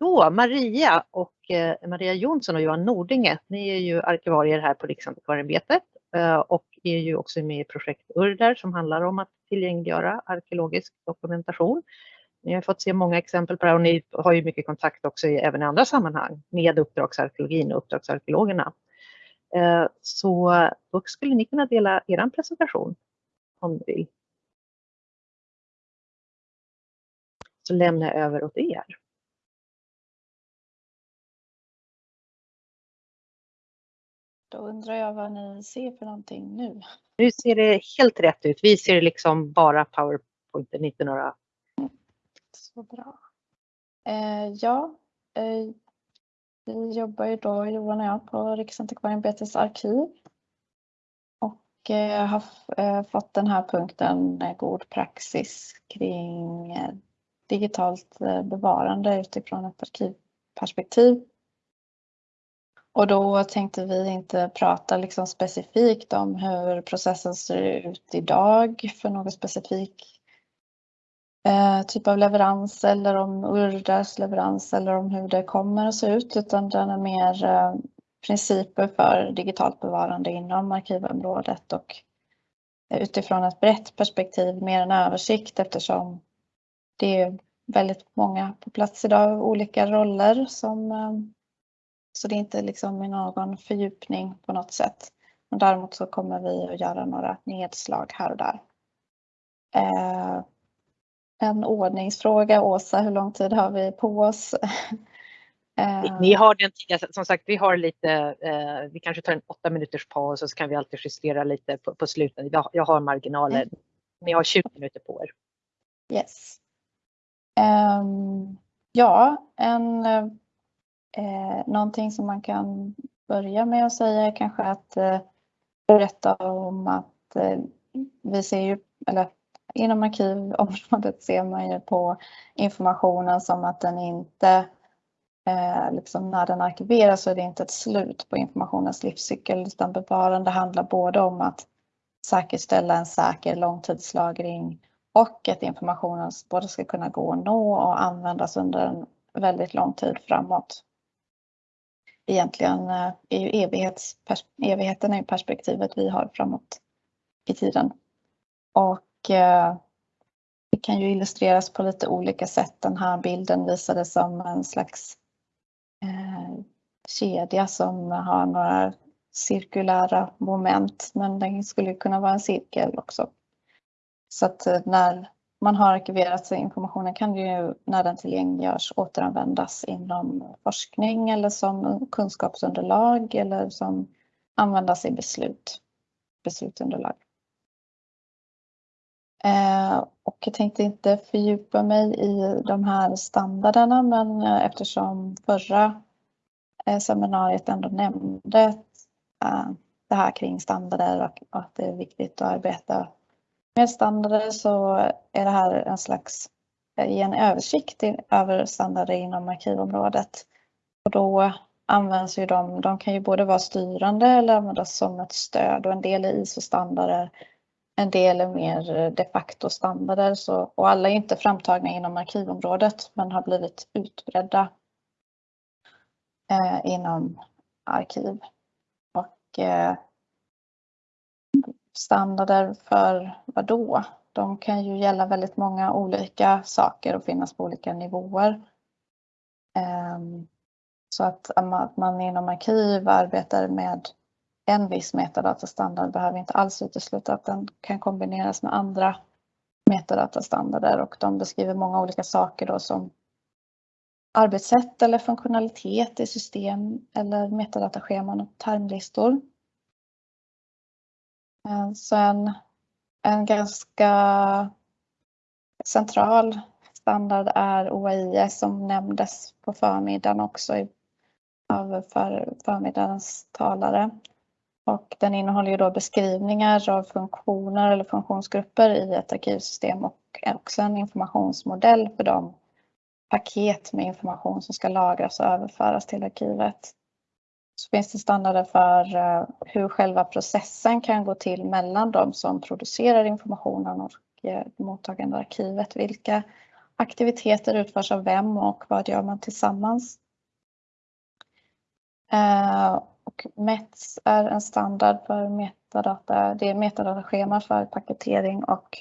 Då, Maria och eh, Maria Jonsson och Johan Nordinge, ni är ju arkivarier här på Riksantikvarieämbetet eh, och är ju också med i projekt URDER som handlar om att tillgängliggöra arkeologisk dokumentation. Ni har fått se många exempel på det här och ni har ju mycket kontakt också i, även i andra sammanhang med uppdragsarkeologin och uppdragsarkeologerna. Eh, så då skulle ni kunna dela er presentation om ni vill. Så lämnar jag över åt er. Då undrar jag vad ni ser för någonting nu. Nu ser det helt rätt ut. Vi ser liksom bara PowerPoint, inte några... Så bra. Eh, ja, eh, vi jobbar ju då, Johan och jag, på Riksantikvarieämbetets arkiv. Och eh, har eh, fått den här punkten eh, god praxis kring eh, digitalt bevarande utifrån ett arkivperspektiv. Och då tänkte vi inte prata liksom specifikt om hur processen ser ut idag för någon specifik eh, typ av leverans eller om URDAs leverans eller om hur det kommer att se ut utan den är mer eh, principer för digitalt bevarande inom arkivområdet och utifrån ett brett perspektiv mer en översikt eftersom det är väldigt många på plats idag, olika roller som eh, så det är inte liksom någon fördjupning på något sätt. Men däremot så kommer vi att göra några nedslag här och där. Eh, en ordningsfråga, Åsa, hur lång tid har vi på oss? eh, ni har den tiden, som sagt vi har lite, eh, vi kanske tar en åtta minuters paus och så kan vi alltid justera lite på, på slutet. Jag, jag har marginaler. Mm. Ni har 20 minuter på er. Yes. Um, ja, en Eh, någonting som man kan börja med att säga är kanske att eh, berätta om att eh, vi ser ju, eller inom arkivområdet ser man ju på informationen som att den inte, eh, liksom när den arkiveras så är det inte ett slut på informationens livscykel utan bevarande handlar både om att säkerställa en säker långtidslagring och att informationen både ska kunna gå att nå och användas under en väldigt lång tid framåt egentligen eh, är ju evigheten är perspektivet vi har framåt i tiden. Och eh, det kan ju illustreras på lite olika sätt. Den här bilden visade som en slags eh, kedja som har några cirkulära moment men den skulle kunna vara en cirkel också. Så att eh, när man har arkiverat så informationen kan ju när den tillgängliggörs återanvändas inom forskning eller som kunskapsunderlag eller som användas i beslut, beslutsunderlag. Eh, och jag tänkte inte fördjupa mig i de här standarderna men eh, eftersom förra eh, seminariet ändå nämnde det här kring standarder och att det är viktigt att arbeta med standarder så är det här en slags, ge en översikt över standarder inom arkivområdet. Och då används ju de, de kan ju både vara styrande eller användas som ett stöd och en del är ISO-standarder, en del är mer eh, de facto standarder så, och alla är inte framtagna inom arkivområdet men har blivit utbredda eh, inom arkiv. Och eh, standarder för vad då? De kan ju gälla väldigt många olika saker och finnas på olika nivåer. Ehm, så att man inom arkiv arbetar med en viss metadatastandard behöver inte alls utesluta att den kan kombineras med andra metadatastandarder och de beskriver många olika saker då som arbetssätt eller funktionalitet i system eller metadatascheman och termlistor. Eh, sen så en, en ganska central standard är OAIS som nämndes på förmiddagen också i, av för, förmiddagens talare. Och den innehåller ju då beskrivningar av funktioner eller funktionsgrupper i ett arkivsystem och också en informationsmodell för de paket med information som ska lagras och överföras till arkivet så finns det standarder för eh, hur själva processen kan gå till mellan de som producerar informationen och eh, mottagande arkivet. Vilka aktiviteter utförs av vem och vad gör man tillsammans. Eh, och METS är en standard för metadata. Det är metadataschema för paketering och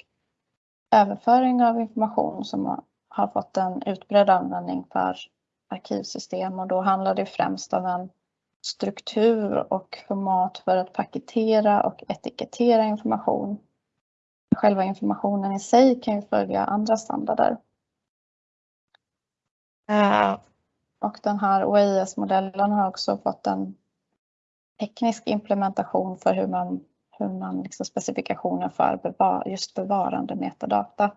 överföring av information som har fått en utbredd användning för arkivsystem och då handlar det främst om en struktur och format för att paketera och etikettera information. Själva informationen i sig kan ju följa andra standarder. Eh, och den här OIS-modellen har också fått en teknisk implementation för hur man, hur man liksom specifikationer för bevar, just bevarande metadata.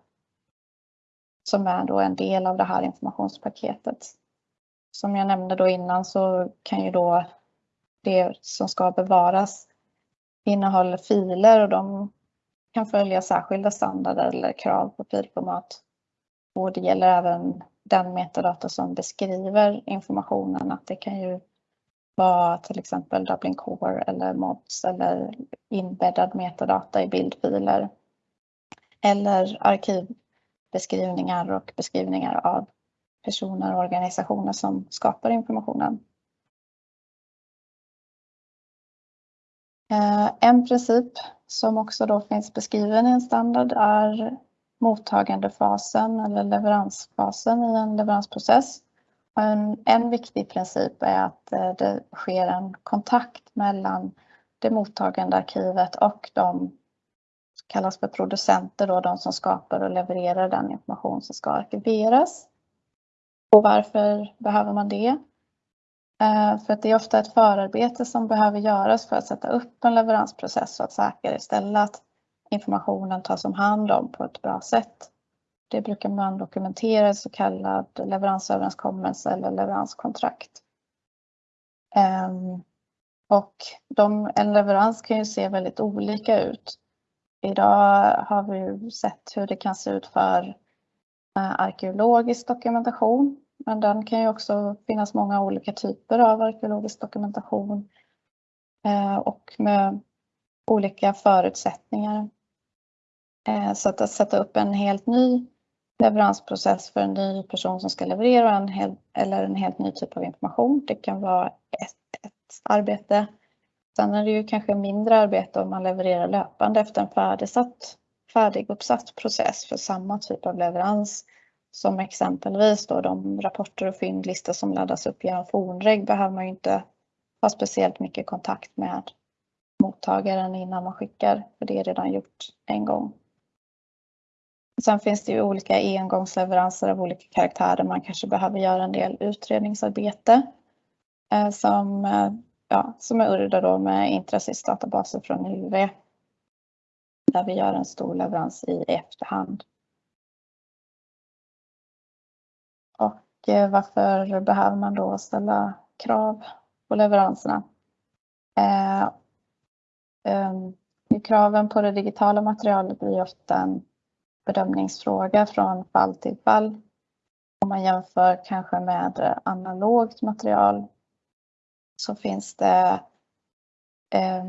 Som är då en del av det här informationspaketet. Som jag nämnde då innan så kan ju då det som ska bevaras innehåller filer och de kan följa särskilda standarder eller krav på filformat. Och det gäller även den metadata som beskriver informationen. Att det kan ju vara till exempel Dublin Core eller MODS eller inbäddad metadata i bildfiler. Eller arkivbeskrivningar och beskrivningar av personer och organisationer som skapar informationen. Eh, en princip som också då finns beskriven i en standard är mottagandefasen eller leveransfasen i en leveransprocess. En, en viktig princip är att eh, det sker en kontakt mellan det mottagande arkivet och de som kallas för producenter, då, de som skapar och levererar den information som ska arkiveras. Och varför behöver man det? Eh, för att det är ofta ett förarbete som behöver göras för att sätta upp en leveransprocess och att säkerställa att informationen tas om hand om på ett bra sätt. Det brukar man dokumentera i så kallad leveransöverenskommelse eller leveranskontrakt. Ehm, och de, en leverans kan ju se väldigt olika ut. Idag har vi sett hur det kan se ut för eh, arkeologisk dokumentation. Men den kan ju också finnas många olika typer av arkeologisk dokumentation eh, och med olika förutsättningar. Eh, så att, sätta upp en helt ny leveransprocess för en ny person som ska leverera en hel, eller en helt ny typ av information. Det kan vara ett, ett arbete. Sen är det ju kanske mindre arbete om man levererar löpande efter en färdigsatt, färdiguppsatt process för samma typ av leverans. Som exempelvis då de rapporter och fyndlistor som laddas upp genom fornreg behöver man ju inte ha speciellt mycket kontakt med mottagaren innan man skickar, för det är redan gjort en gång. Sen finns det ju olika engångsleveranser av olika karaktär där man kanske behöver göra en del utredningsarbete eh, som, eh, ja, som är urda då med Intrasys-databaser från UV. Där vi gör en stor leverans i efterhand. Eh, varför behöver man då ställa krav på leveranserna? Eh, eh, kraven på det digitala materialet blir ofta en bedömningsfråga från fall till fall. Om man jämför kanske med analogt material så finns det, eh,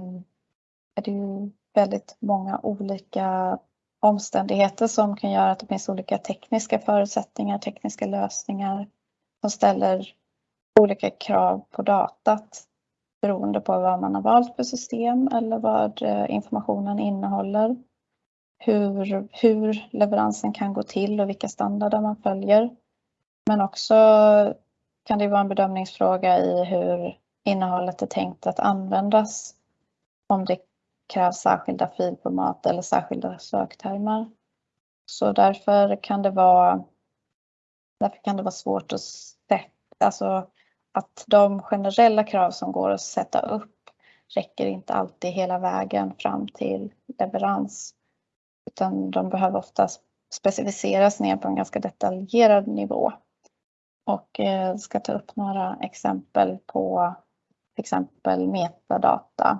är det ju väldigt många olika omständigheter som kan göra att det finns olika tekniska förutsättningar, tekniska lösningar som ställer olika krav på datat beroende på vad man har valt för system eller vad eh, informationen innehåller hur, hur leveransen kan gå till och vilka standarder man följer. Men också kan det vara en bedömningsfråga i hur innehållet är tänkt att användas. Om det krävs särskilda filformat eller särskilda söktermer. Så därför kan det vara, därför kan det vara svårt att sätta, alltså att de generella krav som går att sätta upp räcker inte alltid hela vägen fram till leverans. Utan de behöver ofta specificeras ner på en ganska detaljerad nivå. Och jag ska ta upp några exempel på till exempel metadata.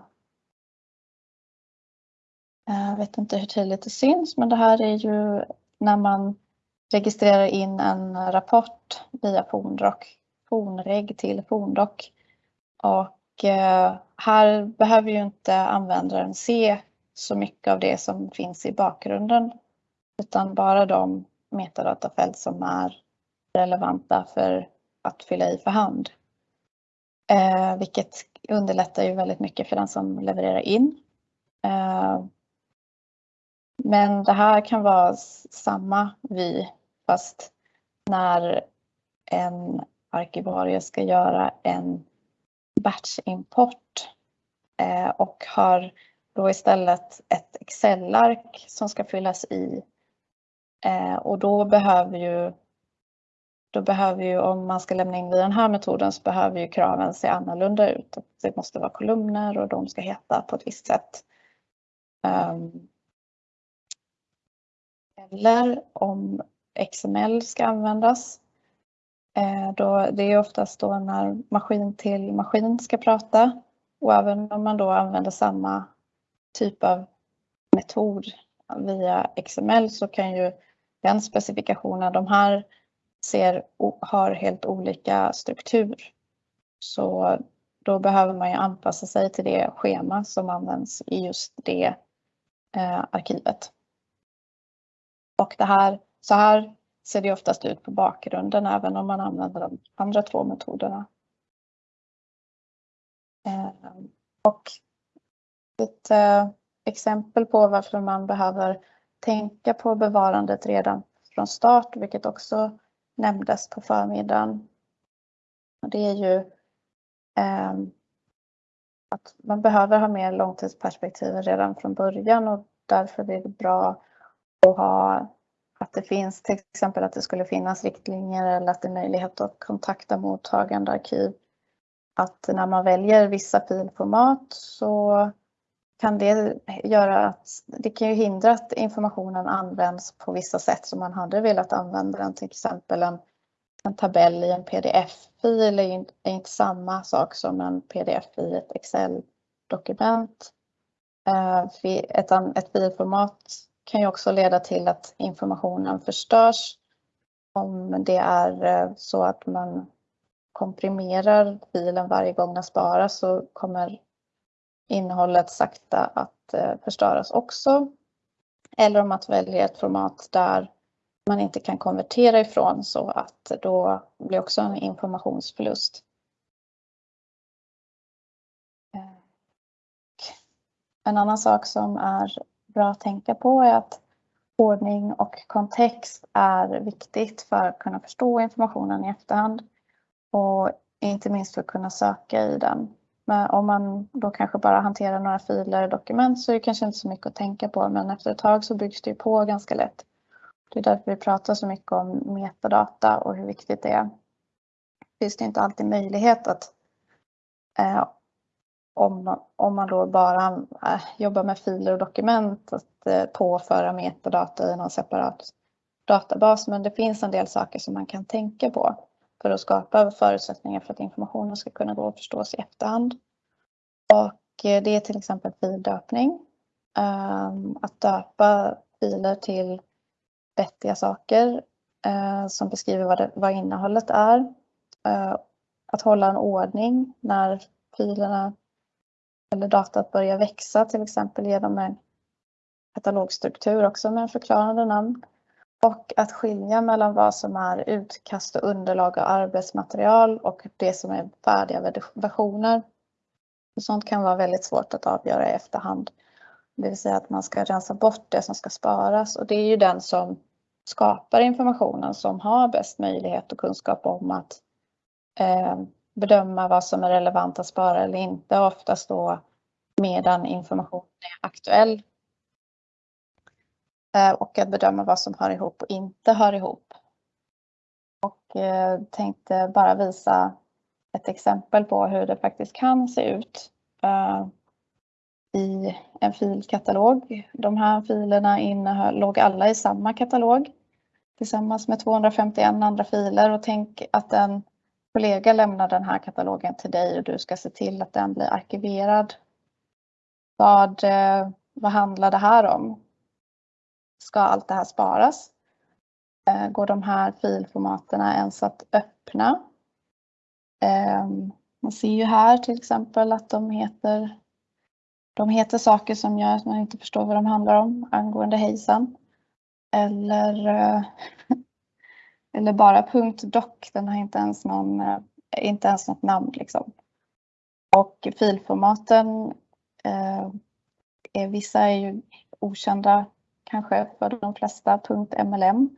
Jag vet inte hur tydligt det syns men det här är ju när man registrerar in en rapport via Forndoc, Fornreg till Forndoc. Och eh, här behöver ju inte användaren se så mycket av det som finns i bakgrunden. Utan bara de metadatafält som är relevanta för att fylla i för hand. Eh, vilket underlättar ju väldigt mycket för den som levererar in. Eh, men det här kan vara samma vy fast när en arkivarie ska göra en batchimport eh, och har då istället ett Excel-ark som ska fyllas i. Eh, och då behöver ju då behöver ju, om man ska lämna in via den här metoden så behöver ju kraven se annorlunda ut. Det måste vara kolumner och de ska heta på ett visst sätt. Um, eller om XML ska användas. Eh, då, det är oftast då när maskin till maskin ska prata och även om man då använder samma typ av metod via XML så kan ju den specifikationen, de här ser, har helt olika struktur. Så då behöver man ju anpassa sig till det schema som används i just det eh, arkivet. Och det här, så här ser det oftast ut på bakgrunden även om man använder de andra två metoderna. Ehm, och ett eh, exempel på varför man behöver tänka på bevarandet redan från start, vilket också nämndes på förmiddagen. Det är ju ehm, att man behöver ha mer långtidsperspektiv redan från början och därför är det bra att ha att det finns till exempel att det skulle finnas riktlinjer eller att det är möjlighet att kontakta mottagande arkiv. Att när man väljer vissa filformat så kan det göra att det kan ju hindra att informationen används på vissa sätt som man hade velat använda den. Till exempel en, en tabell i en pdf-fil är, är inte samma sak som en pdf i ett Excel-dokument. Eh, ett, ett filformat kan ju också leda till att informationen förstörs. Om det är eh, så att man komprimerar filen varje gång den sparas så kommer innehållet sakta att eh, förstöras också. Eller om man väljer ett format där man inte kan konvertera ifrån så att då blir också en informationsförlust. Eh, en annan sak som är bra att tänka på är att ordning och kontext är viktigt för att kunna förstå informationen i efterhand och inte minst för att kunna söka i den. Men om man då kanske bara hanterar några filer och dokument så är det kanske inte så mycket att tänka på men efter ett tag så byggs det på ganska lätt. Det är därför vi pratar så mycket om metadata och hur viktigt det är. Finns det inte alltid möjlighet att eh, om, om man då bara äh, jobbar med filer och dokument att äh, påföra metadata i någon separat databas. Men det finns en del saker som man kan tänka på för att skapa förutsättningar för att informationen ska kunna gå att förstås i efterhand. Och äh, det är till exempel fildöpning. Ähm, att döpa filer till vettiga saker eh, som beskriver vad, det, vad innehållet är. Att hålla en ordning när filerna eller datat börja växa till exempel genom en katalogstruktur också med förklarande namn. Och att skilja mellan vad som är utkast och underlag och arbetsmaterial och det som är färdiga versioner. Sånt kan vara väldigt svårt att avgöra i efterhand. Det vill säga att man ska rensa bort det som ska sparas och det är ju den som skapar informationen som har bäst möjlighet och kunskap om att eh, bedöma vad som är relevant att spara eller inte. Oftast då medan informationen är aktuell. Eh, och att bedöma vad som hör ihop och inte hör ihop. Och eh, tänkte bara visa ett exempel på hur det faktiskt kan se ut eh, i en filkatalog. De här filerna innehöll, låg alla i samma katalog tillsammans med 251 andra filer och tänk att en kollega lämnar den här katalogen till dig och du ska se till att den blir arkiverad. Vad, eh, vad handlar det här om? Ska allt det här sparas? Eh, går de här filformaterna ens att öppna? Ehm, man ser ju här till exempel att de heter, de heter saker som gör att man inte förstår vad de handlar om angående hejsan. Eller eh, eller bara .doc, den har inte ens, någon, eh, inte ens något namn liksom. Och filformaten, eh, vissa är ju okända kanske för de flesta, .mlm.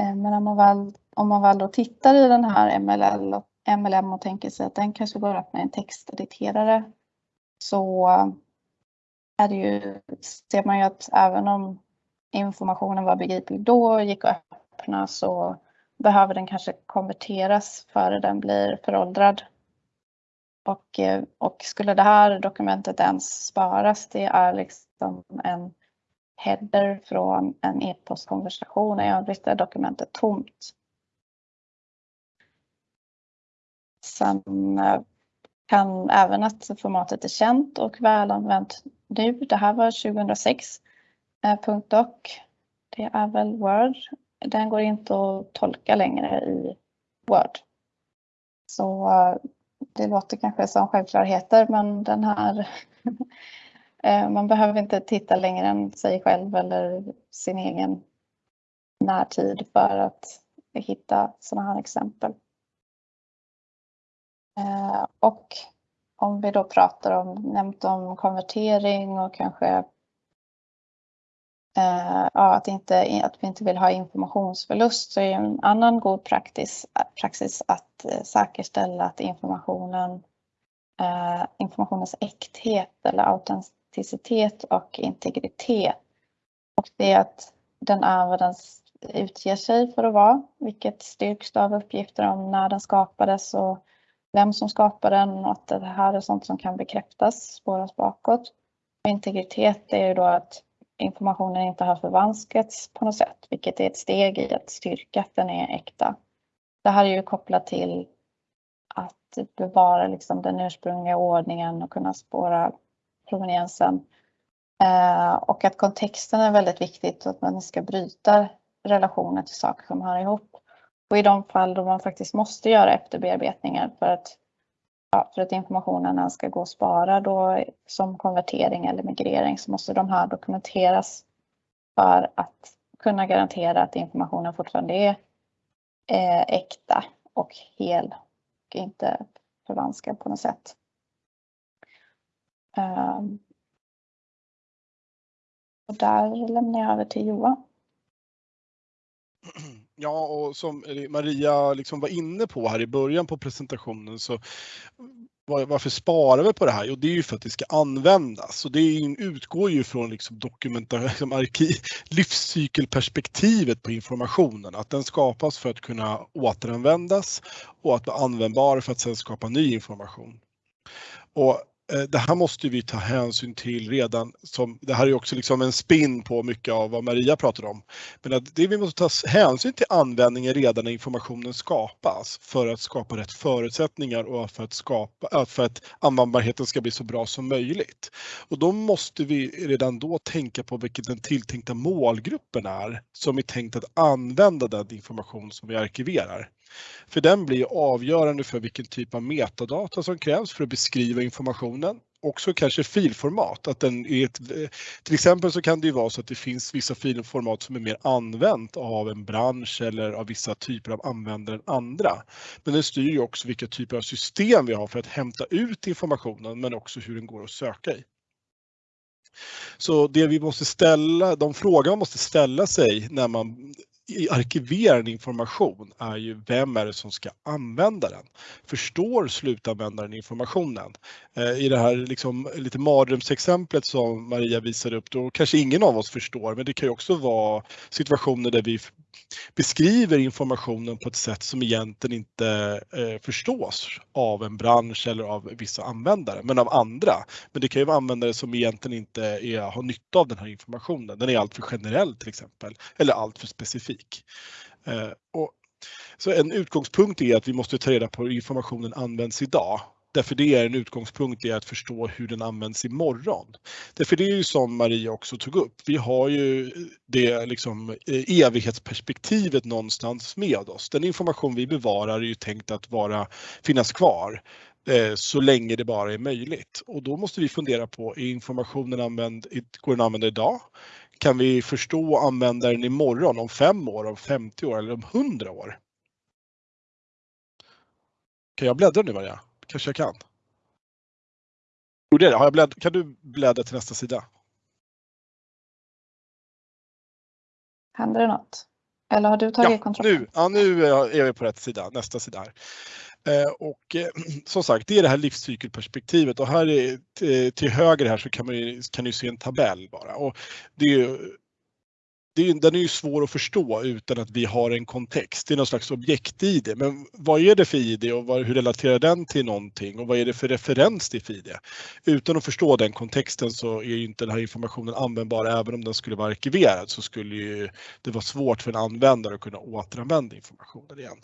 Eh, men om man väl, om man väl då tittar i den här MLL och MLM och tänker sig att den kanske går att öppna en textediterare så är det ju, ser man ju att även om informationen var begriplig då och gick att öppna så behöver den kanske konverteras före den blir föråldrad. Och, eh, och skulle det här dokumentet ens sparas, det är liksom en header från en e-postkonversation. I övrigt är dokumentet tomt. Sen eh, kan även att formatet är känt och välanvänt nu. Det här var 2006. Eh, .doc. Det är väl Word. Den går inte att tolka längre i Word. Så eh, det låter kanske som självklarheter men den här eh, man behöver inte titta längre än sig själv eller sin egen närtid för att hitta sådana här exempel. Eh, och om vi då pratar om, nämnt om konvertering och kanske eh, ja, att, inte, att vi inte vill ha informationsförlust så är en annan god praxis, praxis att eh, säkerställa att informationen, eh, informationens äkthet eller autenticitet och integritet. Och det är att den är vad utger sig för att vara, vilket styrks av uppgifter om när den skapades och vem som skapade den och att det här är sånt som kan bekräftas, spåras bakåt. Och Integritet är ju då att informationen inte har förvanskats på något sätt, vilket är ett steg i att styrka att den är äkta. Det här är ju kopplat till att bevara liksom den ursprungliga ordningen och kunna spåra proveniensen. Eh, och att kontexten är väldigt viktigt och att man ska bryta relationer till saker som hör ihop. Och i de fall då man faktiskt måste göra efterbearbetningar för att, ja, för att informationen ska gå att spara då som konvertering eller migrering så måste de här dokumenteras för att kunna garantera att informationen fortfarande är eh, äkta och hel och inte förvanskad på något sätt. Um, och där lämnar jag över till Johan. Ja, och som Maria liksom var inne på här i början på presentationen så varför sparar vi på det här? Jo, det är ju för att det ska användas och det utgår ju från liksom liksom arkiv, livscykelperspektivet på informationen, att den skapas för att kunna återanvändas och att vara användbar för att sedan skapa ny information. Och Eh, det här måste vi ta hänsyn till redan som, det här är också liksom en spin på mycket av vad Maria pratade om. Men att det vi måste ta hänsyn till användningen redan när informationen skapas för att skapa rätt förutsättningar och för att, skapa, eh, för att användbarheten ska bli så bra som möjligt. Och då måste vi redan då tänka på vilken den tilltänkta målgruppen är som är tänkt att använda den information som vi arkiverar. För den blir avgörande för vilken typ av metadata som krävs för att beskriva informationen. Också kanske filformat. Att den är ett, till exempel så kan det ju vara så att det finns vissa filformat som är mer använt av en bransch eller av vissa typer av användare än andra. Men den styr ju också vilka typer av system vi har för att hämta ut informationen men också hur den går att söka i. Så det vi måste ställa, de frågor man måste ställa sig när man arkiverar information är ju vem är det som ska använda den? Förstår slutanvändaren informationen? Eh, I det här liksom, lite mardrömsexemplet som Maria visade upp, då kanske ingen av oss förstår, men det kan ju också vara situationer där vi beskriver informationen på ett sätt som egentligen inte eh, förstås av en bransch eller av vissa användare, men av andra. Men det kan ju vara användare som egentligen inte är, har nytta av den här informationen. Den är alltför generell till exempel, eller alltför specifik. Eh, och, så en utgångspunkt är att vi måste ta reda på hur informationen används idag Därför det är en utgångspunkt i att förstå hur den används imorgon. Därför det är ju som Maria också tog upp, vi har ju det liksom eh, evighetsperspektivet någonstans med oss. Den information vi bevarar är ju tänkt att vara, finnas kvar eh, så länge det bara är möjligt. Och då måste vi fundera på, är informationen använd, går den att använda idag? kan vi förstå och använda den imorgon, om fem år, om 50 år eller om 100 år? Kan jag bläddra nu Maria? Kanske jag kan. Jag det? Har jag blädd... Kan du bläddra till nästa sida? Händer det något? Eller har du tagit ja, kontroll? Nu, ja, nu är vi på rätt sida, nästa sida här. Eh, och eh, som sagt, det är det här livscykelperspektivet och här är, till höger här så kan man ju, kan du se en tabell bara. Och det är det är, den är ju svår att förstå utan att vi har en kontext. Det är någon slags objekt-id. Men vad är det för ID och vad, hur relaterar den till någonting och vad är det för referens till ID? Utan att förstå den kontexten så är ju inte den här informationen användbar. Även om den skulle vara arkiverad så skulle ju det vara svårt för en användare att kunna återanvända informationen igen.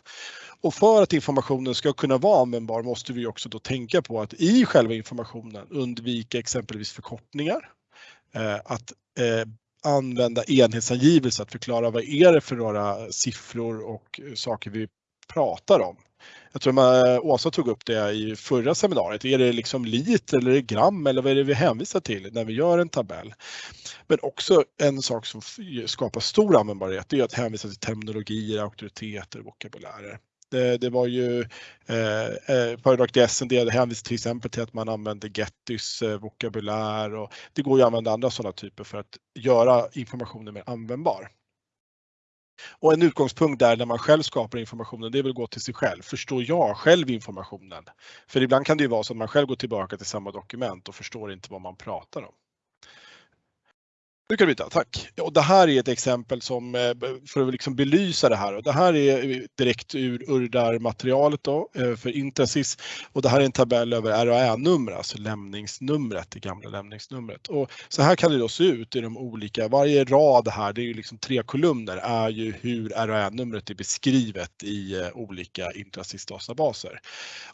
Och för att informationen ska kunna vara användbar måste vi också då tänka på att i själva informationen undvika exempelvis förkortningar. Eh, att eh, använda enhetsangivelser att förklara vad är det för några siffror och saker vi pratar om. Jag tror att Åsa tog upp det i förra seminariet. Är det liksom liter eller gram eller vad är det vi hänvisar till när vi gör en tabell? Men också en sak som skapar stor användbarhet är att hänvisa till terminologier, auktoriteter och vokabulärer. Det, det var ju eh, eh i SND hänvisar till exempel till att man använder Gettys eh, vokabulär och det går ju att använda andra sådana typer för att göra informationen mer användbar. Och en utgångspunkt där när man själv skapar informationen, det är väl att gå till sig själv. Förstår jag själv informationen? För ibland kan det ju vara så att man själv går tillbaka till samma dokument och förstår inte vad man pratar om. Nu kan du byta, tack. Och det här är ett exempel som, eh, för att liksom belysa det här. Och det här är eh, direkt ur Urdar-materialet då, eh, för Intrasis Och det här är en tabell över RAÄ-nummer, alltså lämningsnumret, det gamla lämningsnumret. Och så här kan det då se ut i de olika, varje rad här, det är ju liksom tre kolumner, är ju hur RAÄ-numret är beskrivet i olika Intrasis-databaser.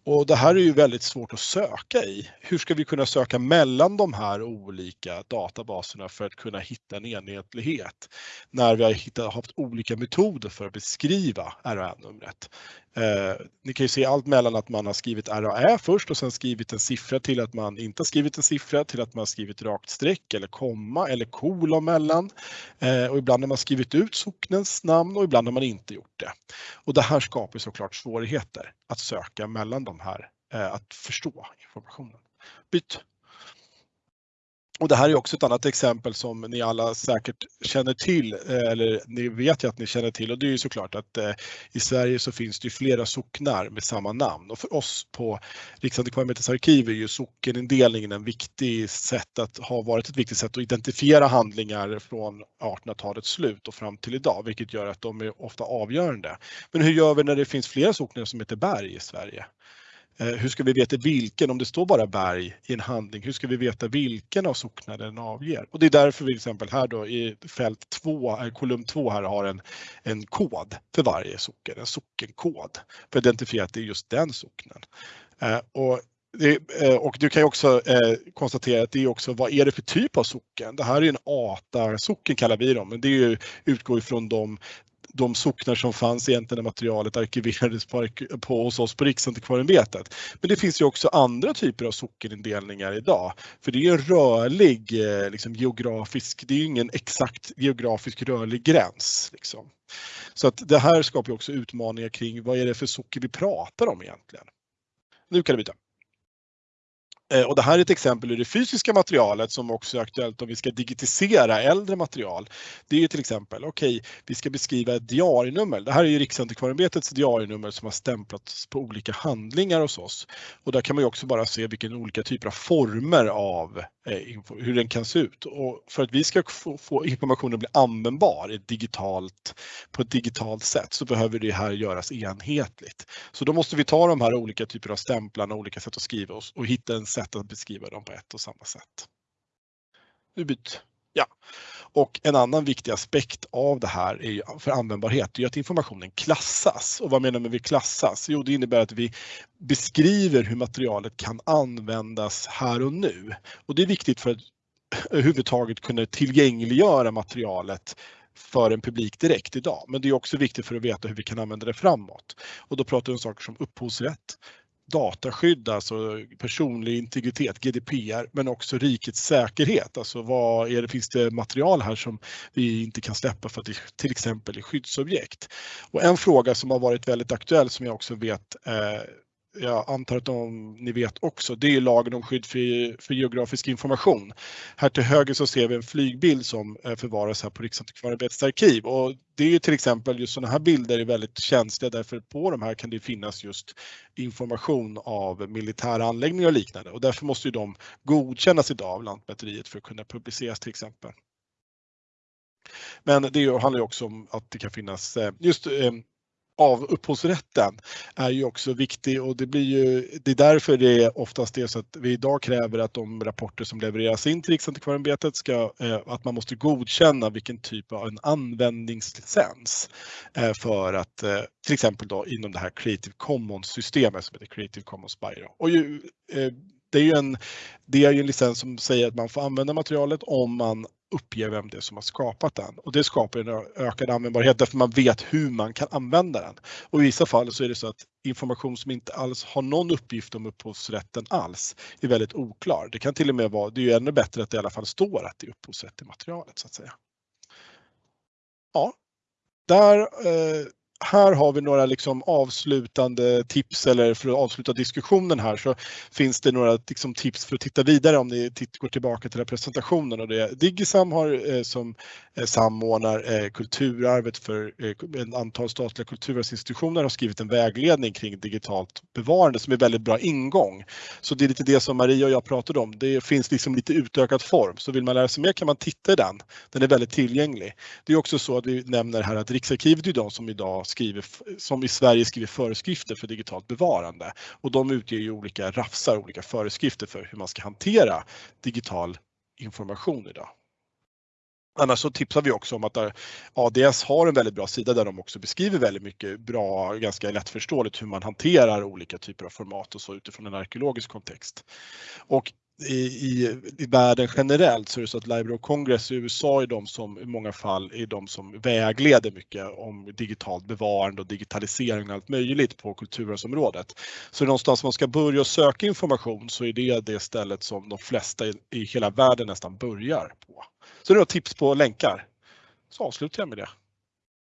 Och det här är ju väldigt svårt att söka i. Hur ska vi kunna söka mellan de här olika databaserna för att kunna hitta en enhetlighet när vi har hittat, haft olika metoder för att beskriva RAÄ-numret. Eh, ni kan ju se allt mellan att man har skrivit RAÄ först och sen skrivit en siffra till att man inte har skrivit en siffra till att man har skrivit rakt streck eller komma eller kolon mellan. Eh, och ibland har man skrivit ut socknens namn och ibland har man inte gjort det. Och det här skapar såklart svårigheter att söka mellan de här, eh, att förstå informationen. Byt! Och det här är också ett annat exempel som ni alla säkert känner till, eh, eller ni vet ju att ni känner till och det är ju såklart att eh, i Sverige så finns det ju flera socknar med samma namn och för oss på Riksantikvarieämbetets arkiv är ju sockenindelningen en viktig sätt att ha varit ett viktigt sätt att identifiera handlingar från 1800-talets slut och fram till idag, vilket gör att de är ofta avgörande. Men hur gör vi när det finns flera socknar som heter berg i Sverige? Eh, hur ska vi veta vilken, om det står bara berg i en handling, hur ska vi veta vilken av socknar den avger? Och det är därför vi till exempel här då i fält 2, eh, kolumn 2 här har en, en kod för varje socken, en sockenkod för att identifiera att det är just den socknen. Eh, och det, och du kan ju också eh, konstatera att det är också vad är det för typ av socken? Det här är en ATA-socken kallar vi dem, men det är ju, utgår ifrån de de socknar som fanns egentligen när materialet arkiverades på, på, hos oss på Riksantikvarieämbetet. Men det finns ju också andra typer av sockenindelningar idag. För det är en rörlig eh, liksom, geografisk, det är ingen exakt geografisk rörlig gräns. Liksom. Så att det här skapar också utmaningar kring vad är det för socker vi pratar om egentligen. Nu kan du byta. Eh, och det här är ett exempel ur det fysiska materialet som också är aktuellt om vi ska digitisera äldre material. Det är ju till exempel, okej, okay, vi ska beskriva ett diarienummer. Det här är ju Riksantikvarieämbetets diarienummer som har stämplats på olika handlingar hos oss. Och där kan man ju också bara se vilken olika typer av former av Eh, hur den kan se ut. Och för att vi ska få, få informationen att bli användbar digitalt, på ett digitalt sätt så behöver det här göras enhetligt. Så då måste vi ta de här olika typer av stämplarna, olika sätt att skriva och, och hitta en sätt att beskriva dem på ett och samma sätt. Nu byter Ja. Och en annan viktig aspekt av det här är ju för användbarhet är att informationen klassas. Och vad menar man med klassas? Jo, det innebär att vi beskriver hur materialet kan användas här och nu. Och det är viktigt för att överhuvudtaget kunna tillgängliggöra materialet för en publik direkt idag. Men det är också viktigt för att veta hur vi kan använda det framåt. Och då pratar vi om saker som upphovsrätt, dataskydd, alltså personlig integritet, GDPR, men också rikets säkerhet. Alltså vad är det, finns det material här som vi inte kan släppa för att det till exempel är skyddsobjekt? Och en fråga som har varit väldigt aktuell som jag också vet eh, jag antar att de, ni vet också, det är lagen om skydd för, för, geografisk information. Här till höger så ser vi en flygbild som eh, förvaras här på Riksantikvarieämbetets arkiv och det är ju till exempel just sådana här bilder är väldigt känsliga därför på de här kan det finnas just information av militära anläggningar och liknande och därför måste ju de godkännas idag av Lantmäteriet för att kunna publiceras till exempel. Men det handlar också om att det kan finnas eh, just eh, av upphovsrätten är ju också viktig och det blir ju, det är därför det är oftast är så att vi idag kräver att de rapporter som levereras in till Riksantikvarieämbetet ska, eh, att man måste godkänna vilken typ av en användningslicens eh, för att eh, till exempel då inom det här Creative Commons systemet som heter Creative Commons Bio. Och ju, det är ju en, det är ju en licens som säger att man får använda materialet om man uppger vem det är som har skapat den. Och det skapar en ökad användbarhet därför man vet hur man kan använda den. Och i vissa fall så är det så att information som inte alls har någon uppgift om upphovsrätten alls är väldigt oklar. Det kan till och med vara, det är ju ännu bättre att det i alla fall står att det är upphovsrätt i materialet så att säga. Ja, där eh, här har vi några liksom avslutande tips eller för att avsluta diskussionen här så finns det några liksom tips för att titta vidare om ni går tillbaka till den presentationen. Och det Digisam har eh, som eh, samordnar eh, kulturarvet för ett antal statliga kulturarvsinstitutioner har skrivit en vägledning kring digitalt bevarande som är väldigt bra ingång. Så det är lite det som Maria och jag pratade om. Det finns liksom lite utökad form så vill man lära sig mer kan man titta i den. Den är väldigt tillgänglig. Det är också så att vi nämner här att Riksarkivet är de som idag skriver, som i Sverige skriver föreskrifter för digitalt bevarande och de utger ju olika rafsar, olika föreskrifter för hur man ska hantera digital information idag. Annars så tipsar vi också om att ADS har en väldigt bra sida där de också beskriver väldigt mycket bra, ganska lättförståeligt hur man hanterar olika typer av format och så utifrån en arkeologisk kontext. Och i, i, i världen generellt så är det så att Library of Congress i USA är de som i många fall är de som vägleder mycket om digitalt bevarande och digitalisering och allt möjligt på kulturarvsområdet. Så någonstans man ska börja söka information så är det det stället som de flesta i, i hela världen nästan börjar på. Så det är tips på länkar. Så avslutar jag med det.